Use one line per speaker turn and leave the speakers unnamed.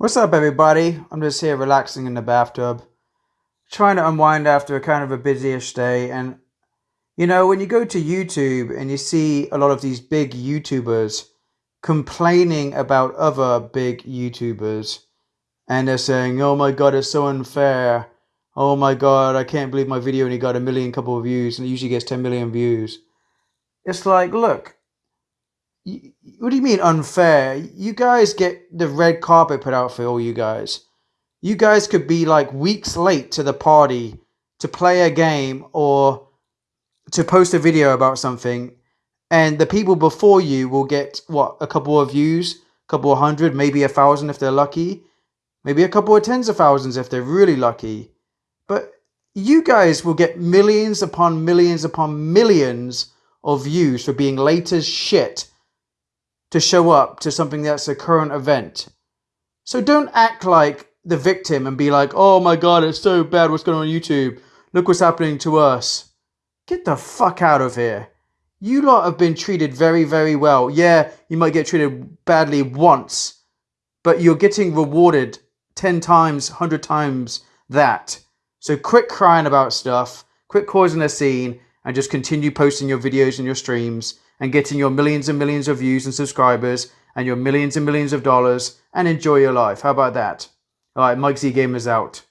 What's up, everybody? I'm just here relaxing in the bathtub, trying to unwind after a kind of a busyish day. And you know, when you go to YouTube and you see a lot of these big YouTubers complaining about other big YouTubers, and they're saying, "Oh my God, it's so unfair." Oh my God, I can't believe my video only got a million couple of views, and it usually gets 10 million views. It's like, look, what do you mean unfair? You guys get the red carpet put out for all you guys. You guys could be like weeks late to the party to play a game or to post a video about something, and the people before you will get what a couple of views, a couple of hundred, maybe a thousand if they're lucky, maybe a couple of tens of thousands if they're really lucky. But you guys will get millions upon millions upon millions of views for being late as shit to show up to something that's a current event. So don't act like the victim and be like, oh my god, it's so bad what's going on, on YouTube. Look what's happening to us. Get the fuck out of here. You lot have been treated very, very well. Yeah, you might get treated badly once, but you're getting rewarded 10 times, 100 times that. So quit crying about stuff, quit causing a scene, and just continue posting your videos and your streams and getting your millions and millions of views and subscribers and your millions and millions of dollars and enjoy your life. How about that? All right, Mike Z Gamers out.